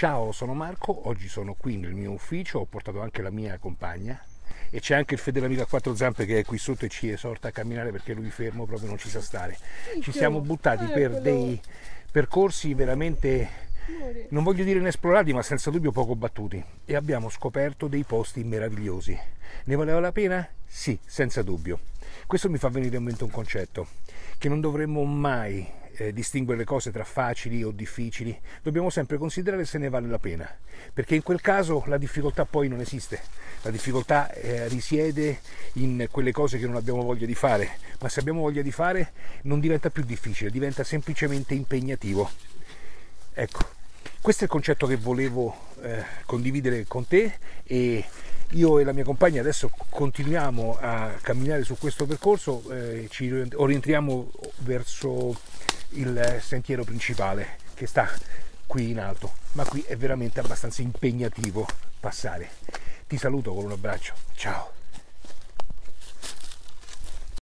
Ciao, sono Marco, oggi sono qui nel mio ufficio, ho portato anche la mia compagna e c'è anche il fedele amico a quattro zampe che è qui sotto e ci esorta a camminare perché lui fermo proprio non ci sa stare. Ci siamo buttati per dei percorsi veramente non voglio dire inesplorati, ma senza dubbio poco battuti. E abbiamo scoperto dei posti meravigliosi. Ne valeva la pena? Sì, senza dubbio. Questo mi fa venire in mente un concetto, che non dovremmo mai eh, distinguere le cose tra facili o difficili, dobbiamo sempre considerare se ne vale la pena, perché in quel caso la difficoltà poi non esiste, la difficoltà eh, risiede in quelle cose che non abbiamo voglia di fare, ma se abbiamo voglia di fare non diventa più difficile, diventa semplicemente impegnativo. Ecco, questo è il concetto che volevo eh, condividere con te e io e la mia compagna adesso continuiamo a camminare su questo percorso, eh, ci orientriamo verso il sentiero principale che sta qui in alto, ma qui è veramente abbastanza impegnativo passare. Ti saluto con un abbraccio, ciao!